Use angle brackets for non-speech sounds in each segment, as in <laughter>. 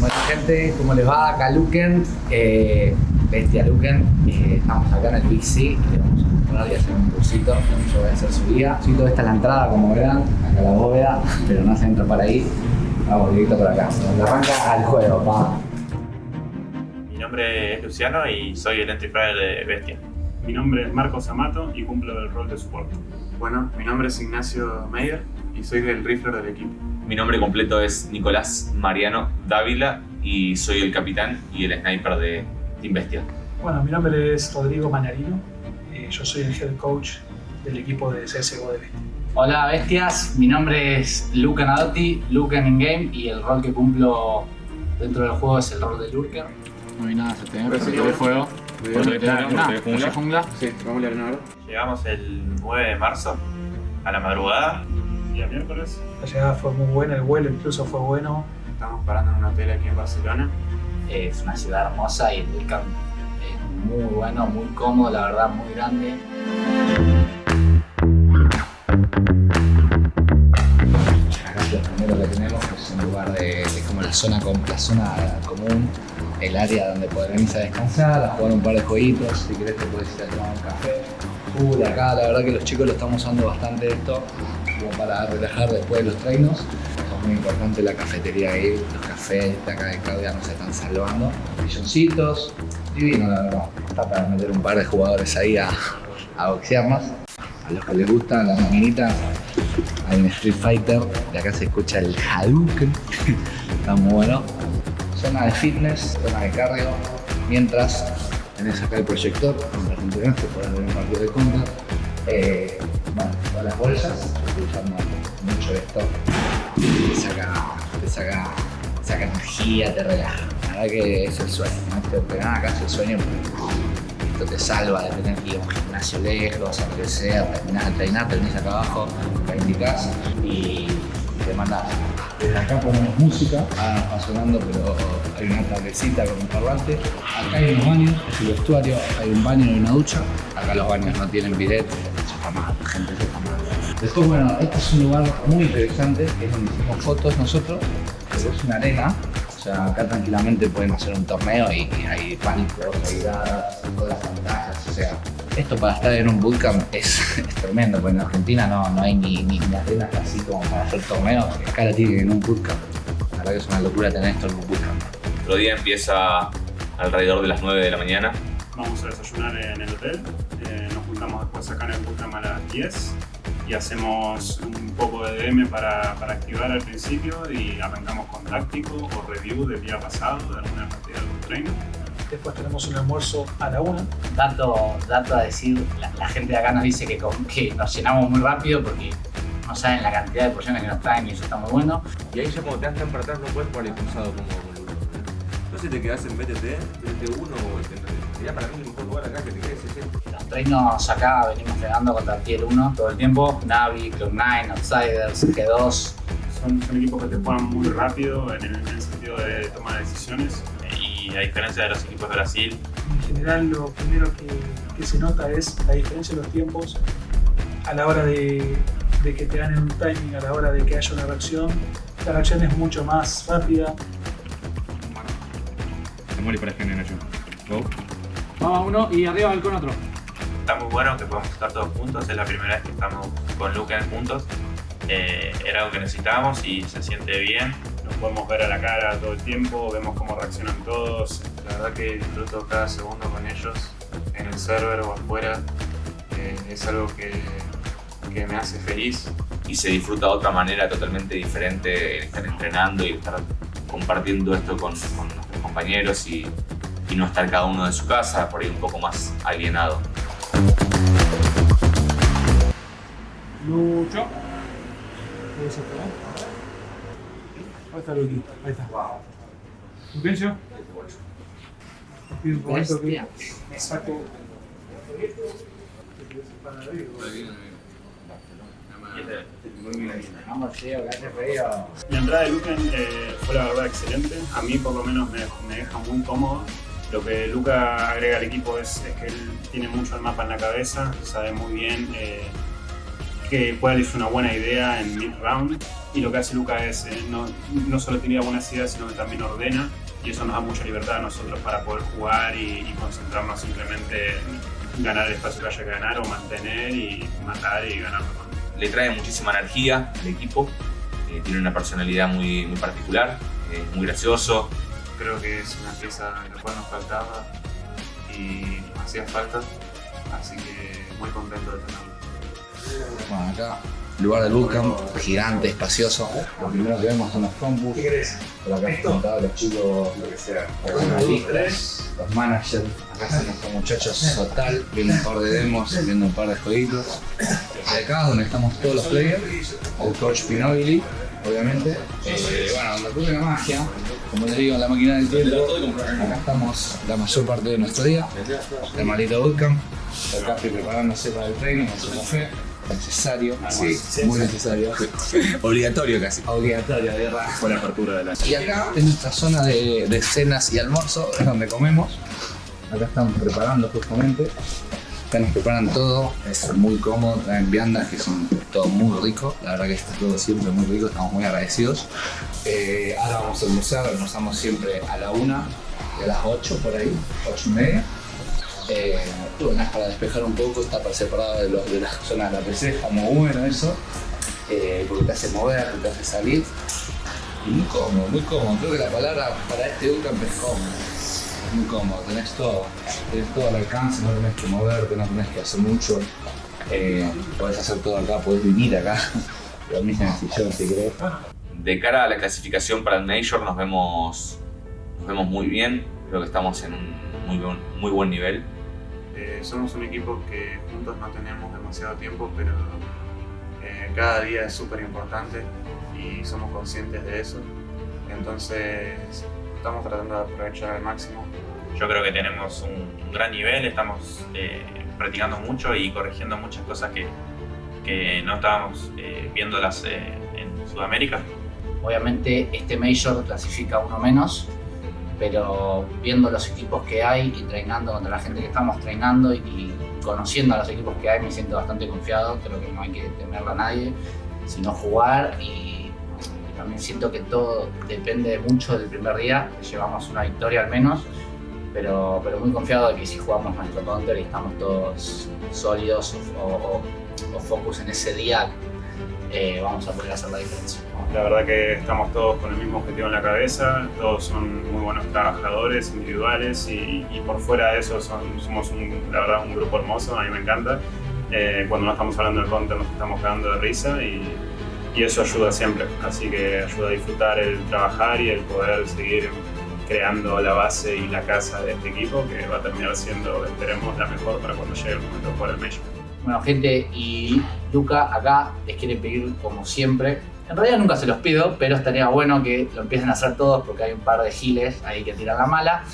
Bueno gente, ¿cómo les va? Acá Luken, eh, Bestia Luken. Eh, estamos acá en el Big C y le vamos a mostrar y hacer un cursito. Yo voy a hacer su guía. Sí, toda esta es la entrada, como verán. Acá la bóveda, pero no se entra por ahí. Vamos directo por acá. Donde arranca al juego, pa. Mi nombre es Luciano y soy el entry de Bestia. Mi nombre es Marcos Amato y cumplo el rol de soporte. Bueno, mi nombre es Ignacio Meyer y soy el rifler del equipo. Mi nombre completo es Nicolás Mariano Dávila y soy el capitán y el sniper de Team Bestia. Bueno, mi nombre es Rodrigo Mañarino. eh, yo soy el head coach del equipo de CSGO de Bestia. Hola bestias, mi nombre es Lucan Adotti, Lucan in game y el rol que cumplo dentro del juego es el rol de Lurker. No hay nada, se te ve fuego. Jungla. Sí, vamos a. Llegamos el 9 de marzo a la madrugada. Día miércoles. La llegada fue muy buena, el vuelo incluso fue bueno. Estamos parando en un hotel aquí en Barcelona. Es una ciudad hermosa y el Vulcan es muy bueno, muy cómodo, la verdad, muy grande. Acá lo primero que tenemos es un lugar de, es como la zona, com- la zona común, el área donde podrán irse a descansar, a jugar un par de jueguitos, si querés te puedes ir a tomar un café. Full acá, la verdad que los chicos lo estamos usando bastante esto, para relajar después de los treinos. Es muy importante la cafetería ahí, los cafés de acá de Claudia nos están salvando. Silloncitos, divino la verdad. Está para meter un par de jugadores ahí a, a boxear más. A los que les gustan las maquinitas, hay un Street Fighter, de acá se escucha el Hadouken, <laughs> está muy bueno. Zona de fitness, zona de cardio, mientras tenés acá el proyector, donde te entrenás, te podés ver un partido de contra. Bueno, todas las bolsas, estoy usando mucho esto, te saca, te saca, te saca energía, te relaja. La verdad que es el sueño, ¿no? Te entrenar acá es el sueño porque esto te salva de tener que ir a un gimnasio lejos, a lo que sea, terminás de entrenar, te venís acá abajo, indicás y te mandás. Desde acá ponemos música, ah, va sonando, pero hay una tablecita con un parlante. Acá hay unos baños, es el vestuario, hay un baño y una ducha. Acá los baños no tienen bidet, gente. Después, bueno, este es un lugar muy interesante, que es donde hicimos fotos nosotros, pero es una arena, o sea, acá tranquilamente pueden hacer un torneo y, y hay pánicos, hay gradas, todas las pantallas, o sea, esto para estar en un bootcamp es, <laughs> es tremendo, porque en Argentina no, no hay ni, ni, ni arenas así como para hacer torneos, acá la tienen en un bootcamp. La verdad que es una locura tener esto en un bootcamp. Otro día empieza alrededor de las 9 de la mañana. Vamos a desayunar en el hotel. eh, nos juntamos después acá en el bootcamp a las 10 y hacemos un poco de DM para, para activar al principio y arrancamos con táctico o review del día pasado de alguna partida de algún trainer. Después tenemos un almuerzo a la una. Dato, dato a decir, la, la gente de acá nos dice que, com- que nos llenamos muy rápido porque no saben la cantidad de porciones que nos traen y eso está muy bueno. Y ahí ya cuando te das tan para atrás no puedes jugar impulsado como sé si te quedas en BTT, BTT1 o en- sería para mí el mejor lugar acá que te quedes es este. Los treinos acá venimos entrenando contra el Tier 1 todo el tiempo. Navi, Cloud9, Outsiders, G2. Son, son equipos que te juegan muy rápido en el, en el sentido de toma de decisiones. Y a diferencia de los equipos de Brasil, En general lo primero que, que se nota es la diferencia de los tiempos a la hora de, de que te ganen un timing, a la hora de que haya una reacción. La reacción es mucho más rápida. Se muere para generar yo. Go. Vamos uno y arriba con otro. está muy bueno que podamos estar todos juntos. Es la primera vez que estamos con Lucan juntos. Eh, era algo que necesitábamos y se siente bien. Nos podemos ver a la cara todo el tiempo, vemos cómo reaccionan todos. La verdad que disfruto cada segundo con ellos, en el server o afuera. Eh, es algo que, que me hace feliz. y se disfruta de otra manera totalmente diferente el estar entrenando y estar compartiendo esto con, con compañeros y, y no estar cada uno de su casa, por ahí un poco más alienado. Lucho. Ahí está Luqui, ahí está. Luquencio. Pido un momento que me saco. Vamos, tío, que hace frío. La entrada de Lucan eh, fue la verdad excelente. A mí por lo menos me, deja muy cómodo. Lo que Luca agrega al equipo es, que él tiene mucho el mapa en la cabeza, sabe muy bien eh, que cuál es una buena idea en mid-round. Y lo que hace Luca es, eh, no, solo tiene buenas ideas, sino que también ordena. Y eso nos da mucha libertad a nosotros para poder jugar y, y concentrarnos simplemente en ganar el espacio que haya que ganar o mantener y matar y ganar. Le trae muchísima energía al equipo, eh, tiene una personalidad muy, muy particular, es muy gracioso. Creo que es una pieza la cual nos faltaba y nos hacía falta, así que muy contento de tenerlo. Bueno, acá, lugar del bootcamp, gigante, espacioso. Lo primero que vemos son los campus. Por acá están todos los chicos, los analistas, los managers. Acá están nuestros muchachos total, viendo un par de demos, viendo un par de jueguitos. Y acá donde estamos todos los players, el coach Pinobili, obviamente. Eh, bueno, donde ocurre la magia, como les digo, en la máquina del tiempo, acá estamos la mayor parte de nuestro día, el maldito bootcamp. Acá estoy preparándose para el training, su café. Necesario, sí, muy necesario. <laughs> Obligatorio casi. Obligatorio, de verdad. Fue la apertura de la Y acá, en nuestra zona de, de cenas y almuerzo, es donde comemos. Acá estamos preparando justamente. Acá nos preparan todo, es muy cómodo, traen viandas que son todo muy rico. La verdad que está todo siempre muy rico, estamos muy agradecidos. Eh, ahora vamos a almorzar, almorzamos siempre a la una a las 8 por ahí, 8 y media. Eh, bueno, para despejar un poco, está para separado de, los, de la zona de la PC, está muy bueno eso, eh, porque te hace mover, te hace salir. Muy cómodo, muy cómodo. Creo que la palabra para este bootcamp es cómodo. Es muy cómodo, tenés todo. Tenés todo al alcance, no tenés que moverte, no tenés que hacer mucho. Eh, podés hacer todo acá, podés vivir acá. Dormís en el sillón si querés. De cara a la clasificación para el Major nos vemos, nos vemos muy bien, creo que estamos en un muy buen, muy buen nivel. Eh, somos un equipo que juntos no tenemos demasiado tiempo, pero eh, cada día es súper importante y somos conscientes de eso. Entonces estamos tratando de aprovechar al máximo. Yo creo que tenemos un, un gran nivel, estamos eh, practicando mucho y corrigiendo muchas cosas que, que no estábamos eh, viéndolas eh, en Sudamérica. Obviamente este Major clasifica uno menos, pero viendo los equipos que hay y treinando contra la gente que estamos treinando y, y conociendo a los equipos que hay me siento bastante confiado, creo que no hay que temerle a nadie, sino jugar y, y también siento que todo depende mucho del primer día, llevamos una victoria al menos, pero, pero muy confiado de que si jugamos nuestro counter y estamos todos sólidos o, o- o focus en ese día, eh, vamos a poder hacer la diferencia. La verdad que estamos todos con el mismo objetivo en la cabeza, todos son muy buenos trabajadores individuales y, y por fuera de eso somos un, la verdad un grupo hermoso, a mí me encanta. Eh, cuando no estamos hablando del counter nos estamos cagando de risa y, y eso ayuda siempre, así que ayuda a disfrutar el trabajar y el poder seguir creando la base y la casa de este equipo que va a terminar siendo, esperemos, la mejor para cuando llegue el momento de jugar el Major. Bueno, gente, y Luca acá les quiere pedir como siempre. En realidad nunca se los pido, pero estaría bueno que lo empiecen a hacer todos porque hay un par de giles ahí que tiran la mala.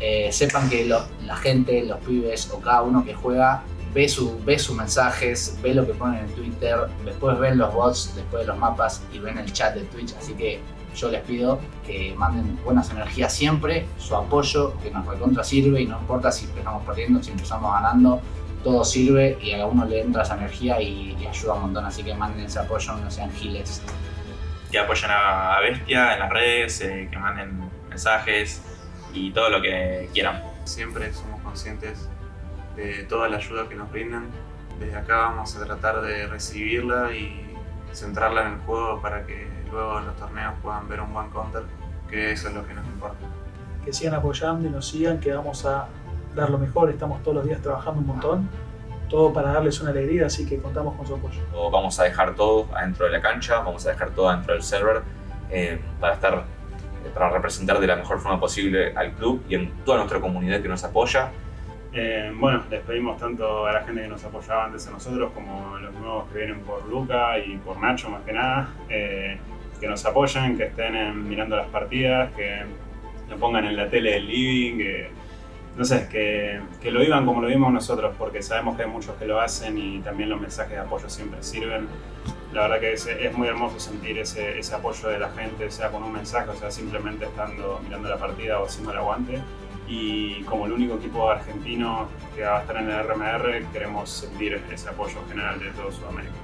Eh, sepan que lo- la gente, los pibes o cada uno que juega ve, su, ve sus mensajes, ve lo que ponen en Twitter, después ven los bots, después de los mapas y ven el chat de Twitch. Así que yo les pido que manden buenas energías siempre, su apoyo, que nos recontra sirve y no importa si empezamos perdiendo, si empezamos ganando, todo sirve y a uno le entra esa energía y, y ayuda un montón, así que manden ese apoyo, no sean giles. Que apoyen a, a Bestia en las redes, eh, que manden mensajes y todo lo que quieran. Siempre somos conscientes de toda la ayuda que nos brindan. Desde acá vamos a tratar de recibirla y centrarla en el juego para que luego en los torneos puedan ver un buen counter, que eso es lo que nos importa. que sigan apoyando y nos sigan, que vamos a dar lo mejor, estamos todos los días trabajando un montón, todo para darles una alegría, así que contamos con su apoyo. Vamos a dejar todo adentro de la cancha, vamos a dejar todo adentro del server eh, para estar eh, para representar de la mejor forma posible al club y en toda nuestra comunidad que nos apoya. Eh, bueno, les pedimos tanto a la gente que nos apoyaba antes a nosotros como a los nuevos que vienen por Luca y por Nacho más que nada, eh, que nos apoyen, que estén en- mirando las partidas, que lo pongan en la tele del living, que no sé, que, que lo vivan como lo vimos nosotros, porque sabemos que hay muchos que lo hacen y también los mensajes de apoyo siempre sirven. La verdad que es, es muy hermoso sentir ese, ese apoyo de la gente, sea con un mensaje, o sea simplemente estando mirando la partida o haciendo el aguante y como el único equipo argentino que va a estar en el RMR queremos sentir ese apoyo general de todo Sudamérica.